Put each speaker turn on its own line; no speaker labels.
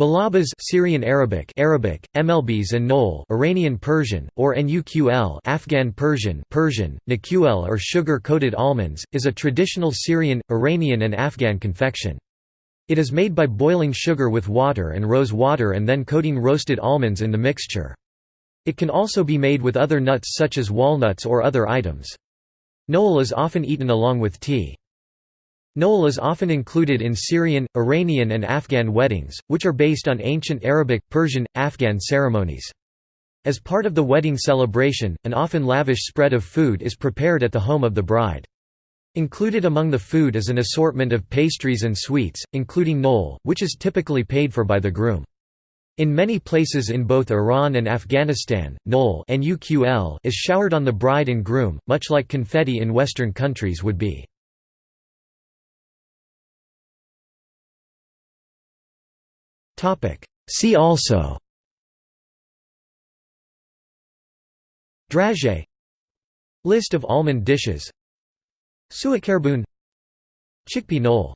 Malabas Syrian Arabic Arabic MLBs and Nol Iranian Persian or Nuql Afghan Persian Persian Naql or sugar coated almonds is a traditional Syrian Iranian and Afghan confection. It is made by boiling sugar with water and rose water and then coating roasted almonds in the mixture. It can also be made with other nuts such as walnuts or other items. Nol is often eaten along with tea Nol is often included in Syrian, Iranian and Afghan weddings, which are based on ancient Arabic, Persian, Afghan ceremonies. As part of the wedding celebration, an often lavish spread of food is prepared at the home of the bride. Included among the food is an assortment of pastries and sweets, including noel, which is typically paid for by the groom. In many places in both Iran and Afghanistan, nol is showered on the bride and groom, much like confetti in Western countries would be. See also Dragée List of almond dishes. Suikerboon. Chickpea knoll